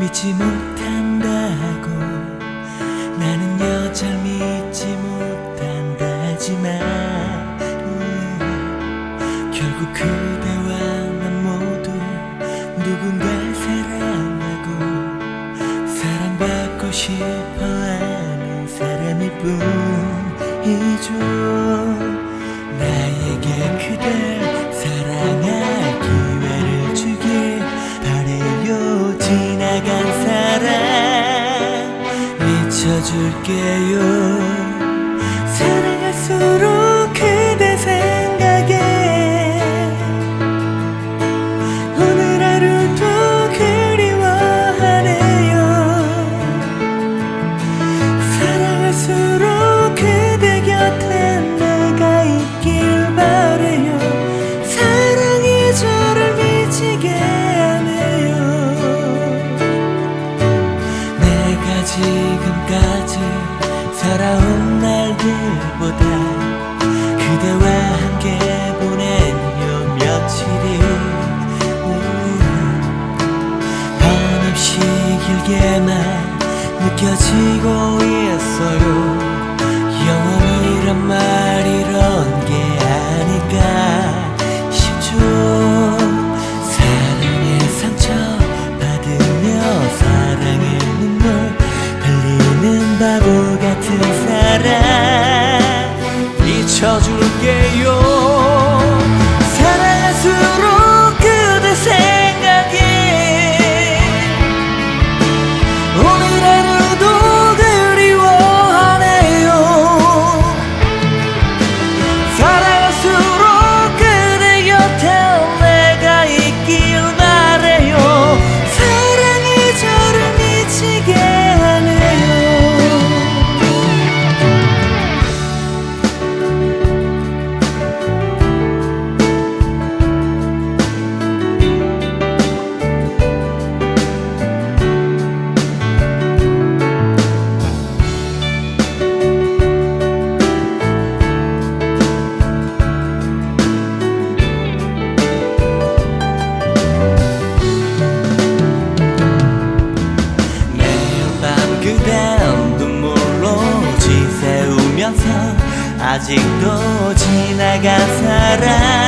믿는다고. 나는 여잘 믿지 못한다지만 음, 결국 그대와 난 모두 누군가 사랑하고 사랑받고 싶어하는 사람일 뿐이죠. 나에게 그댈 잊혀줄게요. 사랑할수록 그대와 함께 보낸 요 며칠이 음, 한없이 길게만 느껴지고 있어요 바보 같은 사랑 잊혀줄게요 아직도 지나간 사람